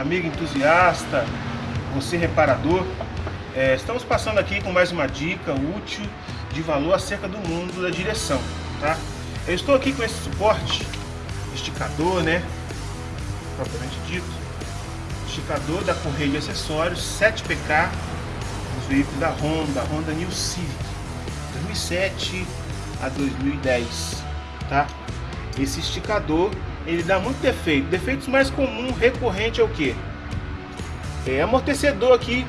amigo entusiasta, você reparador. É, estamos passando aqui com mais uma dica útil de valor acerca do mundo da direção, tá? Eu estou aqui com esse suporte, esticador, né? Propriamente dito. Esticador da correia de acessórios 7PK dos veículos da Honda, Honda New Civic 2007 a 2010, tá? Esse esticador, ele dá muito defeito. Defeitos mais comuns, recorrente é o que? É amortecedor aqui,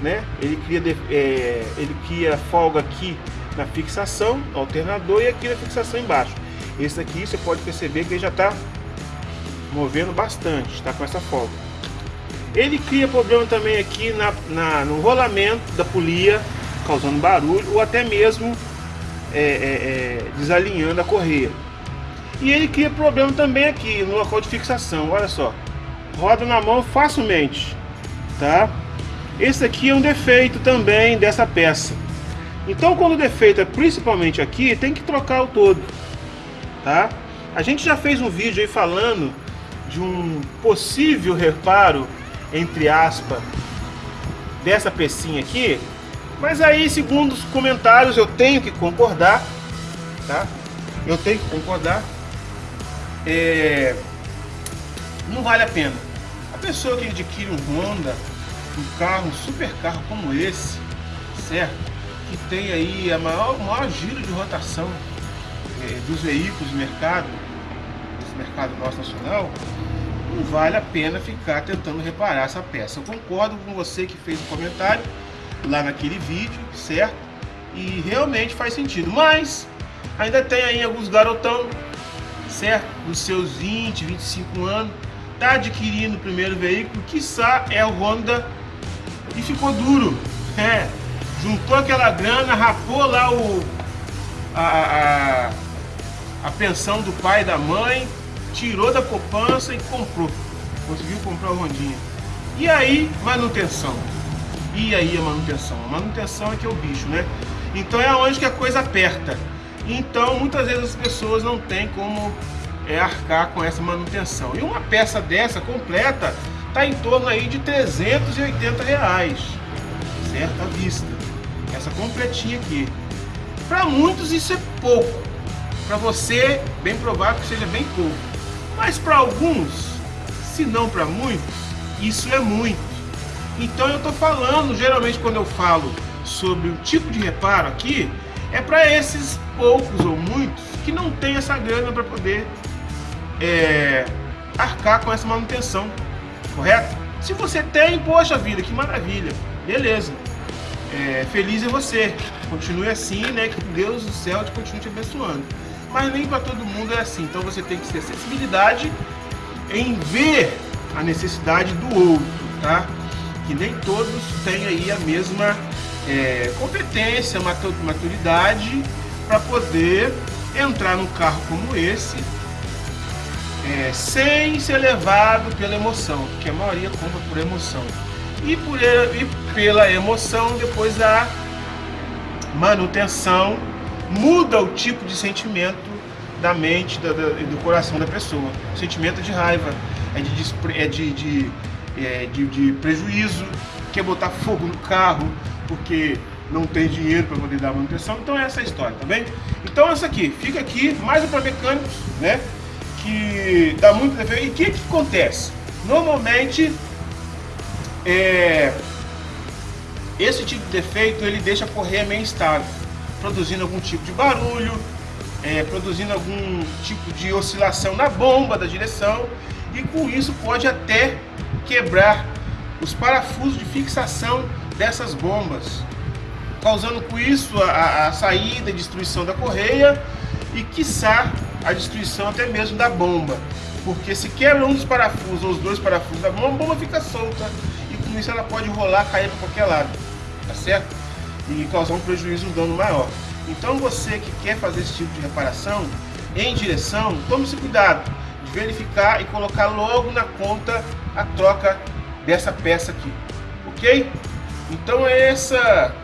né? Ele cria, é, ele cria folga aqui na fixação, alternador e aqui na fixação embaixo. Esse aqui você pode perceber que ele já está movendo bastante, está com essa folga. Ele cria problema também aqui na, na, no rolamento da polia, causando barulho ou até mesmo é, é, é, desalinhando a correia. E ele cria problema também aqui no local de fixação, olha só. Roda na mão facilmente, tá? Esse aqui é um defeito também dessa peça. Então quando o defeito é principalmente aqui, tem que trocar o todo, tá? A gente já fez um vídeo aí falando de um possível reparo, entre aspas, dessa pecinha aqui, mas aí, segundo os comentários, eu tenho que concordar, tá? Eu tenho que concordar. É... Não vale a pena. A pessoa que adquire um Honda, um carro, um super carro como esse, certo? Que tem aí a maior, maior giro de rotação é, dos veículos no mercado, esse mercado nosso nacional, não vale a pena ficar tentando reparar essa peça. Eu concordo com você que fez o comentário, lá naquele vídeo, certo? E realmente faz sentido. Mas ainda tem aí alguns garotão, certo? Dos seus 20, 25 anos, tá adquirindo o primeiro veículo, quiçá é o Honda e ficou duro. É, juntou aquela grana, rapou lá o a, a, a pensão do pai e da mãe, tirou da poupança e comprou. Conseguiu comprar o Rondinha. E aí, manutenção. E aí a manutenção? A manutenção é que é o bicho, né? Então é onde que a coisa aperta. Então muitas vezes as pessoas não têm como é, arcar com essa manutenção. E uma peça dessa completa está em torno aí de 380 reais, certo? Vista. Essa completinha aqui. Para muitos isso é pouco. Para você, bem provável que seja bem pouco. Mas para alguns, se não para muitos, isso é muito. Então eu estou falando, geralmente quando eu falo sobre o tipo de reparo aqui, é para esses poucos ou muitos que não tem essa grana para poder é, arcar com essa manutenção, correto? Se você tem, poxa vida, que maravilha, beleza. É, feliz é você, continue assim, né? Que Deus do céu te continue te abençoando. Mas nem para todo mundo é assim, então você tem que ter sensibilidade em ver a necessidade do outro, tá? que nem todos têm aí a mesma é, competência, maturidade para poder entrar num carro como esse é, sem ser levado pela emoção, porque a maioria compra por emoção. E, por, e pela emoção, depois a manutenção muda o tipo de sentimento da mente da, da, do coração da pessoa. O sentimento de raiva, é de, é de, de é, de, de prejuízo, quer botar fogo no carro porque não tem dinheiro para poder dar manutenção. Então é essa a história, tá bem? Então essa aqui, fica aqui, mais um para mecânicos, né? Que dá muito defeito. E o que, que acontece? Normalmente, é, esse tipo de defeito ele deixa a correia meio instável, produzindo algum tipo de barulho, é, produzindo algum tipo de oscilação na bomba da direção e com isso pode até quebrar os parafusos de fixação dessas bombas, causando com isso a, a saída e destruição da correia e quiçá a destruição até mesmo da bomba. Porque se quebra um dos parafusos ou os dois parafusos da bomba, a bomba fica solta e com isso ela pode rolar, cair para qualquer lado, tá certo? E causar um prejuízo, um dano maior. Então você que quer fazer esse tipo de reparação em direção, tome esse cuidado de verificar e colocar logo na conta a troca dessa peça aqui, ok? Então é essa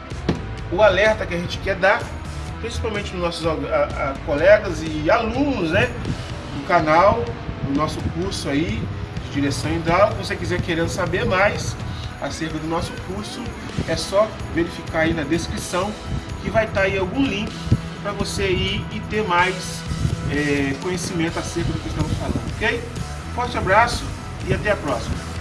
o alerta que a gente quer dar, principalmente nos nossos a, a, colegas e alunos, né, do canal, do nosso curso aí de direção hidráulica. Se você quiser querendo saber mais acerca do nosso curso, é só verificar aí na descrição que vai estar aí algum link para você ir e ter mais é, conhecimento acerca do que estamos falando, ok? Forte abraço e até a próxima.